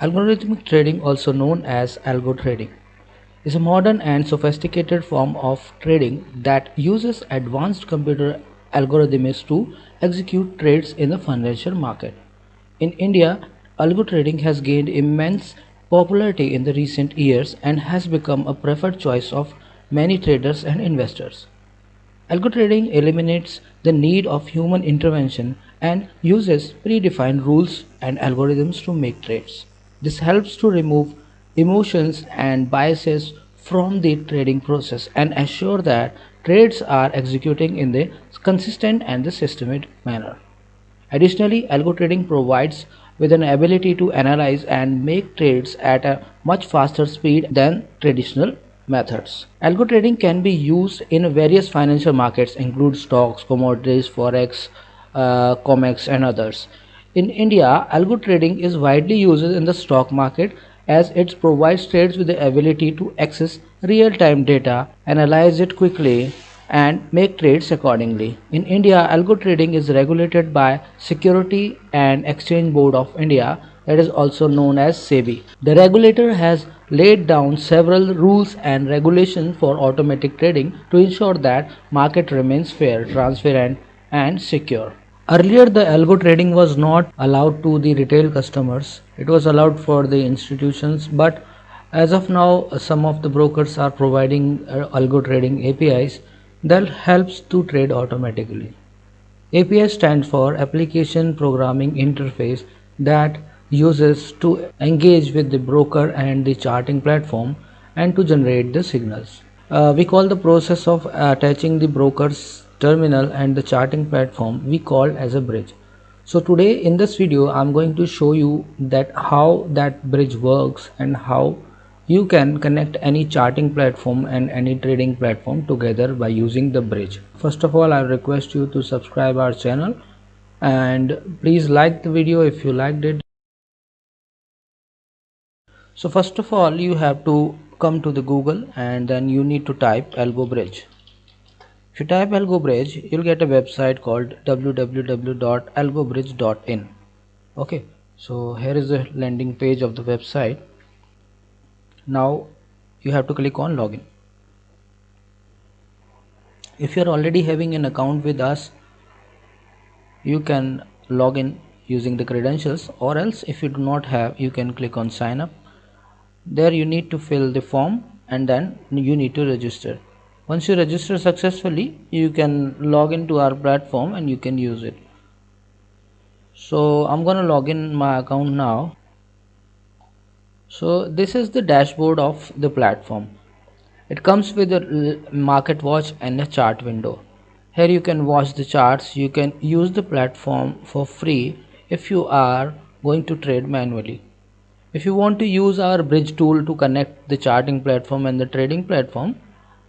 Algorithmic trading, also known as algo trading, is a modern and sophisticated form of trading that uses advanced computer algorithms to execute trades in the financial market. In India, algo trading has gained immense popularity in the recent years and has become a preferred choice of many traders and investors. Algo trading eliminates the need of human intervention and uses predefined rules and algorithms to make trades. This helps to remove emotions and biases from the trading process and assure that trades are executing in the consistent and the systematic manner. Additionally, algo trading provides with an ability to analyze and make trades at a much faster speed than traditional methods. Algo trading can be used in various financial markets include stocks, commodities, forex, uh, COMEX and others. In India, algo trading is widely used in the stock market as it provides traders with the ability to access real-time data, analyze it quickly and make trades accordingly. In India, algo trading is regulated by Security and Exchange Board of India that is also known as SEBI. The regulator has laid down several rules and regulations for automatic trading to ensure that market remains fair, transparent and secure. Earlier the algo trading was not allowed to the retail customers. It was allowed for the institutions but as of now some of the brokers are providing uh, algo trading APIs that helps to trade automatically. API stands for Application Programming Interface that uses to engage with the broker and the charting platform and to generate the signals. Uh, we call the process of attaching the broker's terminal and the charting platform we call as a bridge. So today in this video i'm going to show you that how that bridge works and how you can connect any charting platform and any trading platform together by using the bridge. First of all i request you to subscribe our channel and please like the video if you liked it. So first of all you have to come to the google and then you need to type algo bridge if you type AlgoBridge, you'll get a website called www.algobridge.in. Okay, so here is the landing page of the website. Now you have to click on login. If you're already having an account with us, you can log in using the credentials or else if you do not have you can click on sign up there you need to fill the form and then you need to register once you register successfully you can log into our platform and you can use it. So I'm gonna log in my account now. So this is the dashboard of the platform. It comes with a market watch and a chart window. Here you can watch the charts. You can use the platform for free if you are going to trade manually. If you want to use our bridge tool to connect the charting platform and the trading platform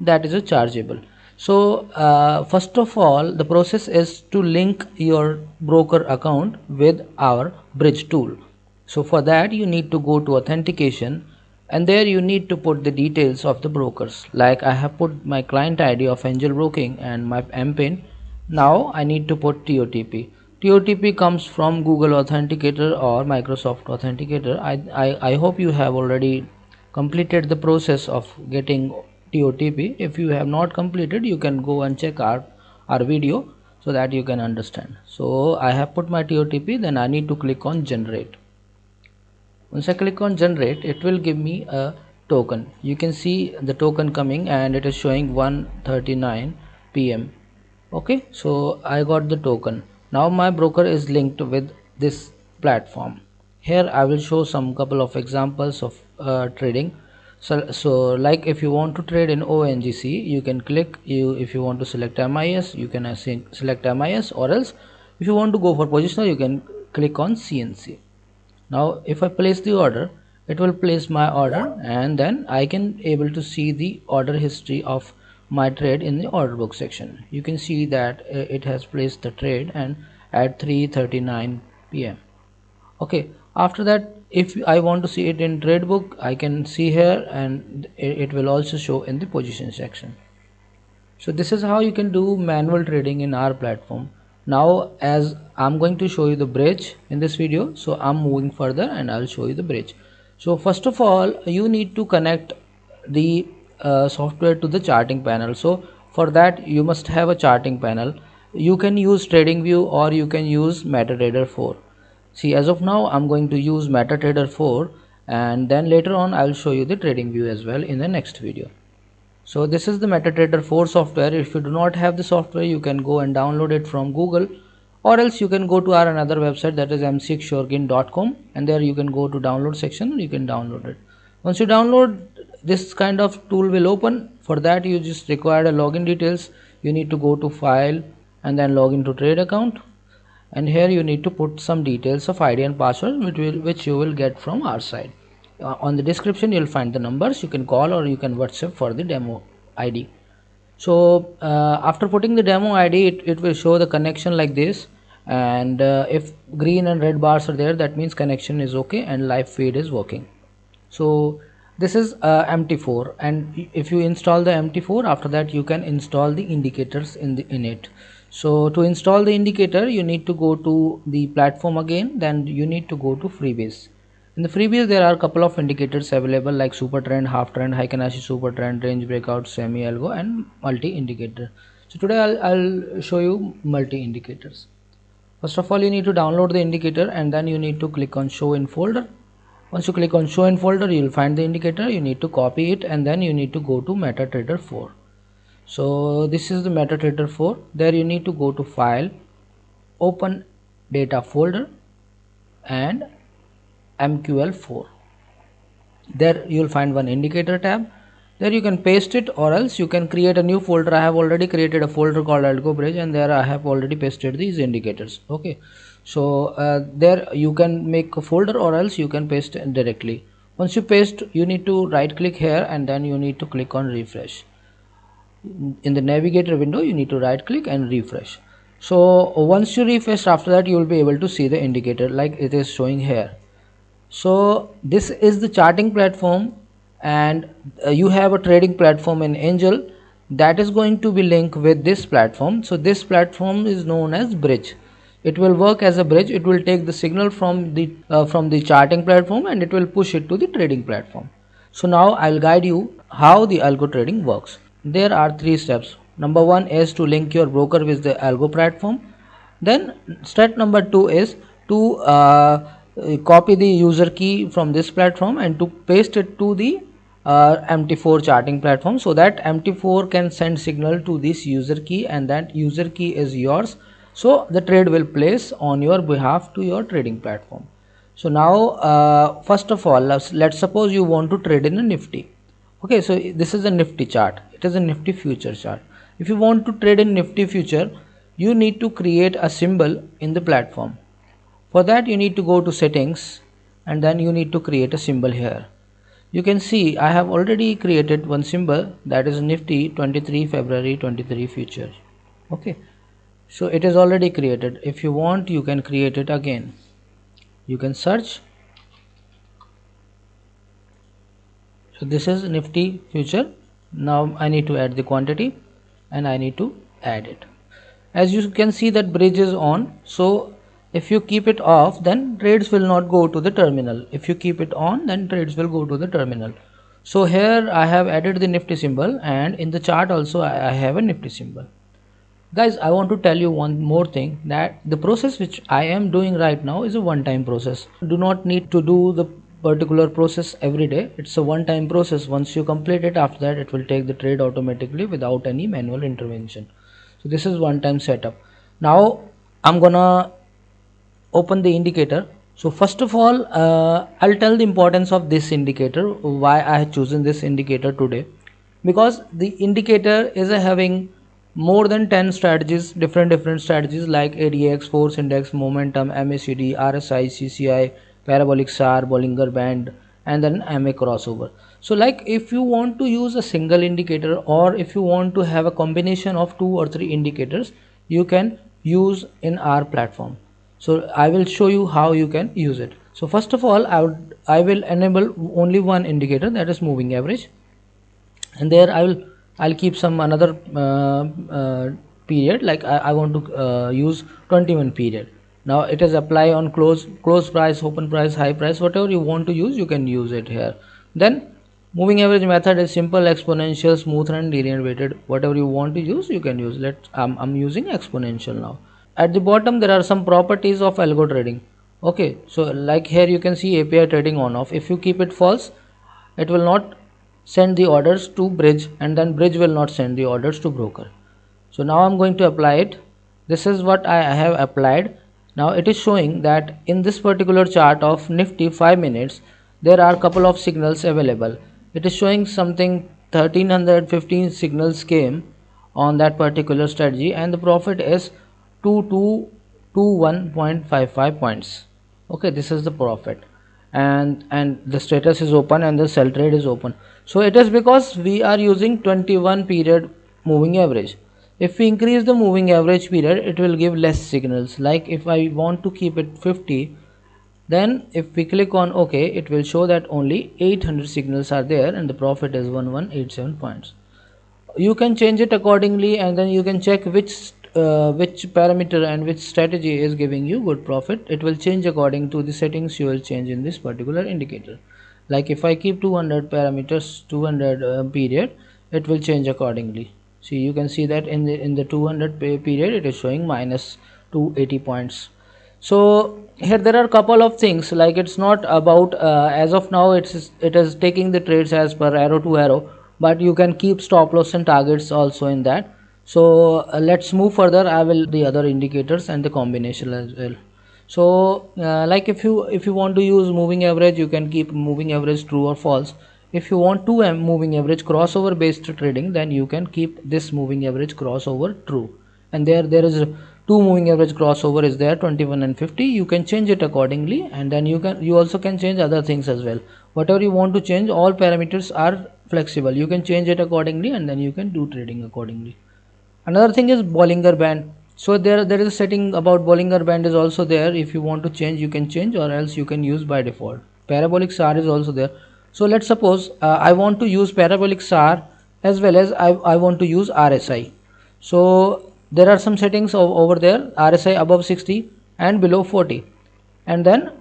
that is a chargeable. So uh, first of all the process is to link your broker account with our bridge tool. So for that you need to go to authentication and there you need to put the details of the brokers. Like I have put my client ID of angel broking and my MPIN now I need to put TOTP TOTP comes from Google Authenticator or Microsoft Authenticator. I, I, I hope you have already completed the process of getting TOTP if you have not completed you can go and check our our video so that you can understand. So I have put my TOTP then I need to click on generate. Once I click on generate it will give me a token. You can see the token coming and it is showing 139 PM okay so I got the token. Now my broker is linked with this platform. Here I will show some couple of examples of uh, trading so, so like if you want to trade in ONGC you can click you if you want to select MIS you can select MIS or else if you want to go for positional you can click on CNC now if I place the order it will place my order and then I can able to see the order history of my trade in the order book section you can see that uh, it has placed the trade and at 3:39 p.m. okay after that if I want to see it in trade book I can see here and it will also show in the position section. So this is how you can do manual trading in our platform. Now as I'm going to show you the bridge in this video so I'm moving further and I'll show you the bridge. So first of all you need to connect the uh, software to the charting panel. So for that you must have a charting panel. You can use TradingView or you can use MetaTrader 4 see as of now I'm going to use MetaTrader 4 and then later on I'll show you the trading view as well in the next video. So this is the MetaTrader 4 software. If you do not have the software you can go and download it from Google or else you can go to our another website that is mcxsuregain.com and there you can go to download section you can download it. Once you download this kind of tool will open. For that you just require a login details. You need to go to file and then log into trade account and here you need to put some details of id and password which will which you will get from our side. Uh, on the description you'll find the numbers. You can call or you can whatsapp for the demo id so uh, after putting the demo id it, it will show the connection like this. And uh, if green and red bars are there that means connection is okay and live feed is working. So this is uh, mt4 and if you install the mt4 after that you can install the indicators in the in it so to install the indicator you need to go to the platform again then you need to go to freebies. In the freebies there are a couple of indicators available like super trend half trend Heikin-Ashi super trend range breakout semi algo and multi indicator so today I'll, I'll show you multi indicators first of all you need to download the indicator and then you need to click on show in folder. Once you click on show in folder you'll find the indicator you need to copy it and then you need to go to MetaTrader 4 so this is the MetaTrader 4 there you need to go to file open data folder and mql4 there you'll find one indicator tab. There you can paste it or else you can create a new folder. I have already created a folder called algo bridge and there i have already pasted these indicators. Okay. So uh, there you can make a folder or else you can paste directly. Once you paste you need to right click here and then you need to click on refresh in the navigator window you need to right click and refresh. So once you refresh after that you will be able to see the indicator like it is showing here. So this is the charting platform and uh, you have a trading platform in angel that is going to be linked with this platform. So this platform is known as bridge. It will work as a bridge. It will take the signal from the uh, from the charting platform and it will push it to the trading platform. So now i'll guide you how the algo trading works there are three steps. Number one is to link your broker with the algo platform. Then step number two is to uh, copy the user key from this platform and to paste it to the uh, mt4 charting platform so that mt4 can send signal to this user key and that user key is yours. So the trade will place on your behalf to your trading platform. So now uh, first of all let's, let's suppose you want to trade in a nifty okay so this is a nifty chart. It is a nifty future chart. If you want to trade in nifty future you need to create a symbol in the platform. For that you need to go to settings and then you need to create a symbol here. You can see I have already created one symbol that is nifty 23 February 23 future. Okay so it is already created. If you want you can create it again. You can search so this is nifty future. Now I need to add the quantity and I need to add it. As you can see that bridge is on. So if you keep it off then trades will not go to the terminal. If you keep it on then trades will go to the terminal. So here I have added the nifty symbol and in the chart also I have a nifty symbol. Guys I want to tell you one more thing that the process which I am doing right now is a one-time process. Do not need to do the particular process every day. It's a one-time process. Once you complete it after that it will take the trade automatically without any manual intervention. So this is one-time setup. Now I'm gonna open the indicator. So first of all uh, I'll tell the importance of this indicator why I have chosen this indicator today. Because the indicator is having more than 10 strategies different different strategies like ADX force index momentum MACD RSI CCI parabolic SAR Bollinger Band and then MA crossover. So like if you want to use a single indicator or if you want to have a combination of two or three indicators you can use in our platform. So I will show you how you can use it. So first of all I would I will enable only one indicator that is moving average. And there I will I'll keep some another uh, uh, period like I, I want to uh, use 21 period now it is apply on close close price open price high price whatever you want to use you can use it here. Then moving average method is simple exponential smooth and linear weighted. Whatever you want to use you can use. Let I'm, I'm using exponential now. At the bottom there are some properties of algo trading. Okay so like here you can see api trading on off. If you keep it false it will not send the orders to bridge and then bridge will not send the orders to broker. So now i'm going to apply it. This is what i have applied now it is showing that in this particular chart of nifty 5 minutes there are a couple of signals available. It is showing something 1315 signals came on that particular strategy and the profit is 2221.55 points. Okay this is the profit. And and the status is open and the sell trade is open. So it is because we are using 21 period moving average if we increase the moving average period it will give less signals. Like if I want to keep it 50 then if we click on ok it will show that only 800 signals are there and the profit is 1187 points. You can change it accordingly and then you can check which uh, which parameter and which strategy is giving you good profit. It will change according to the settings you will change in this particular indicator. Like if I keep 200 parameters 200 uh, period it will change accordingly see you can see that in the in the 200 period it is showing minus 280 points. So here there are a couple of things like it's not about uh, as of now it's it is taking the trades as per arrow to arrow but you can keep stop loss and targets also in that. So uh, let's move further. I will the other indicators and the combination as well. So uh, like if you if you want to use moving average you can keep moving average true or false if you want to moving average crossover based trading then you can keep this moving average crossover true. And there there is two moving average crossover is there 21 and 50 you can change it accordingly and then you can you also can change other things as well. Whatever you want to change all parameters are flexible. You can change it accordingly and then you can do trading accordingly. Another thing is bollinger band. So there there is a setting about bollinger band is also there. If you want to change you can change or else you can use by default. Parabolic SAR is also there so let's suppose uh, I want to use parabolic SAR as well as I, I want to use RSI so there are some settings over there RSI above 60 and below 40 and then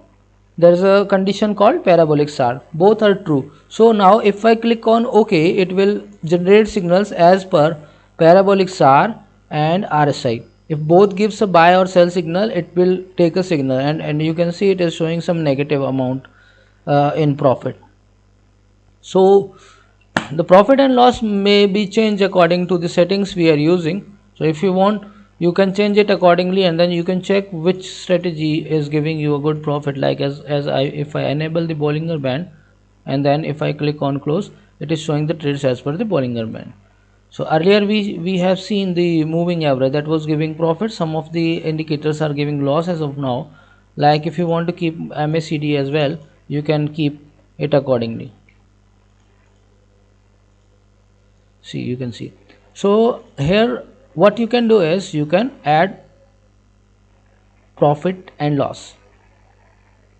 there is a condition called parabolic SAR both are true so now if I click on OK it will generate signals as per parabolic SAR and RSI. If both gives a buy or sell signal, it will take a signal and, and you can see it is showing some negative amount uh, in profit. So the profit and loss may be changed according to the settings we are using. So if you want, you can change it accordingly and then you can check which strategy is giving you a good profit. Like as, as I if I enable the Bollinger Band and then if I click on close, it is showing the trades as per the Bollinger Band. So earlier we we have seen the moving average that was giving profit. Some of the indicators are giving loss as of now. Like if you want to keep MACD as well you can keep it accordingly see you can see. So here what you can do is you can add profit and loss.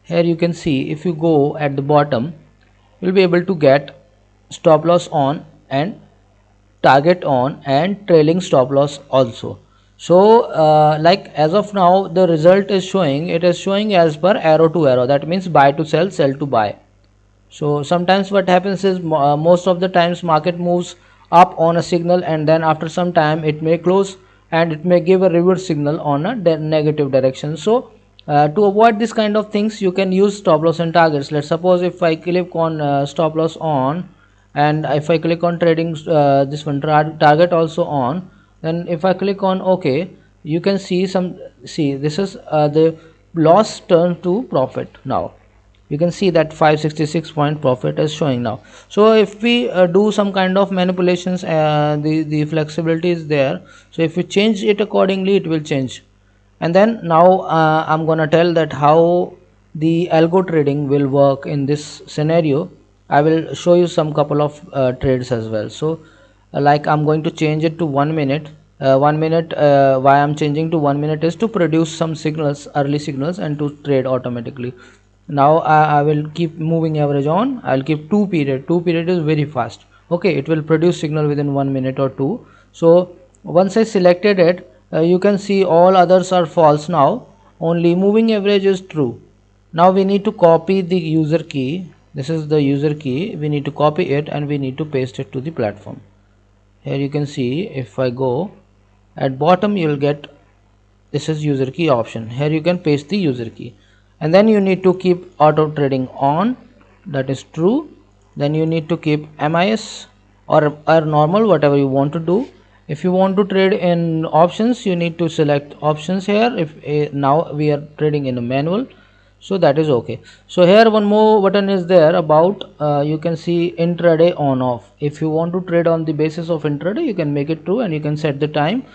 Here you can see if you go at the bottom you'll be able to get stop loss on and target on and trailing stop loss also. So uh, like as of now the result is showing it is showing as per arrow to arrow. That means buy to sell sell to buy. So sometimes what happens is uh, most of the times market moves up on a signal and then after some time it may close and it may give a reverse signal on a negative direction. So uh, to avoid this kind of things you can use stop loss and targets. Let's suppose if i click on uh, stop loss on and if I click on trading uh, this one target also on then if I click on OK you can see some see this is uh, the loss turn to profit now you can see that 566 point profit is showing now. So if we uh, do some kind of manipulations uh, the the flexibility is there. So if we change it accordingly it will change. And then now uh, i'm gonna tell that how the algo trading will work in this scenario. I will show you some couple of uh, trades as well. So uh, like I'm going to change it to one minute. Uh, one minute uh, why I'm changing to one minute is to produce some signals early signals and to trade automatically now I, I will keep moving average on. I'll keep two period. Two period is very fast. Okay it will produce signal within one minute or two. So once I selected it uh, you can see all others are false now. Only moving average is true. Now we need to copy the user key. This is the user key. We need to copy it and we need to paste it to the platform. Here you can see if I go at bottom you will get this is user key option. Here you can paste the user key and then you need to keep auto trading on. That is true. Then you need to keep MIS or, or normal whatever you want to do. If you want to trade in options you need to select options here. If uh, now we are trading in a manual so that is okay. So here one more button is there about uh, you can see intraday on off if you want to trade on the basis of intraday you can make it true and you can set the time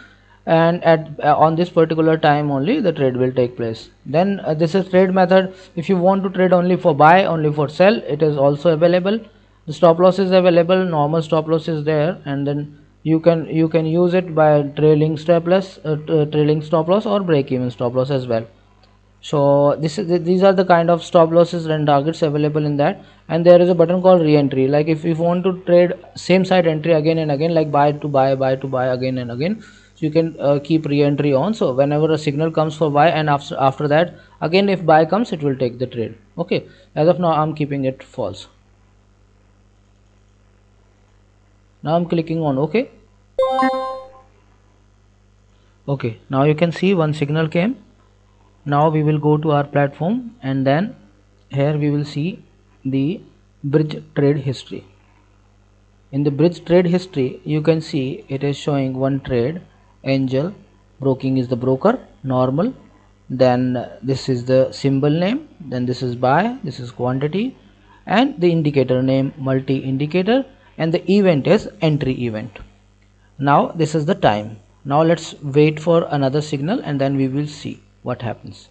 and at uh, on this particular time only the trade will take place. Then uh, this is trade method. If you want to trade only for buy only for sell it is also available. The stop loss is available normal stop loss is there and then you can you can use it by trailing stop loss uh, trailing stop loss or break even stop loss as well. So this is these are the kind of stop losses and targets available in that. And there is a button called re-entry. Like if you want to trade same side entry again and again like buy to buy buy to buy again and again you can uh, keep re-entry on. So whenever a signal comes for buy and after after that again if buy comes it will take the trade. Okay. As of now i'm keeping it false. Now i'm clicking on ok okay. Now you can see one signal came. Now we will go to our platform and then here we will see the bridge trade history. In the bridge trade history you can see it is showing one trade angel. Broking is the broker. Normal. Then this is the symbol name. Then this is buy. This is quantity. And the indicator name multi indicator and the event is entry event. Now this is the time. Now let's wait for another signal and then we will see what happens.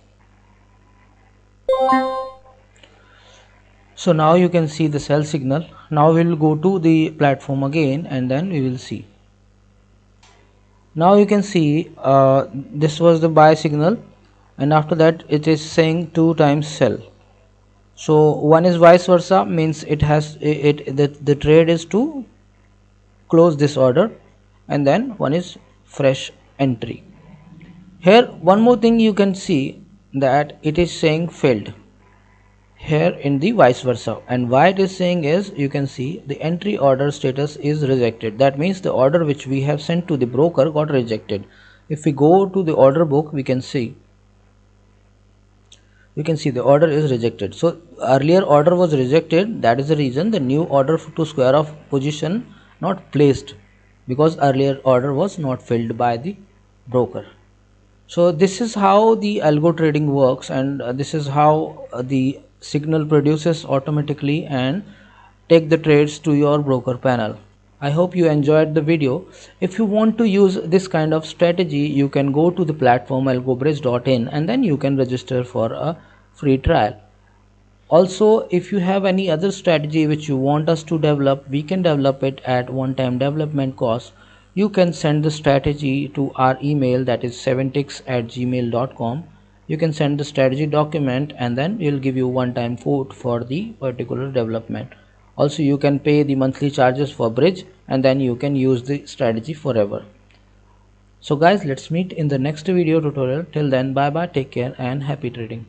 So now you can see the sell signal. Now we will go to the platform again and then we will see now you can see uh, this was the buy signal and after that it is saying two times sell. So one is vice versa means it has it, it the, the trade is to close this order and then one is fresh entry. Here one more thing you can see that it is saying failed here in the vice versa. And why it is saying is you can see the entry order status is rejected. That means the order which we have sent to the broker got rejected. If we go to the order book we can see you can see the order is rejected. So earlier order was rejected. That is the reason the new order to square of position not placed because earlier order was not filled by the broker. So this is how the algo trading works and this is how the signal produces automatically and take the trades to your broker panel. I hope you enjoyed the video. If you want to use this kind of strategy you can go to the platform algobridge.in and then you can register for a free trial. Also if you have any other strategy which you want us to develop we can develop it at one time development cost. You can send the strategy to our email that is 7ticks at gmail.com you can send the strategy document and then we'll give you one time quote for the particular development. Also you can pay the monthly charges for bridge and then you can use the strategy forever. So guys let's meet in the next video tutorial. Till then bye bye take care and happy trading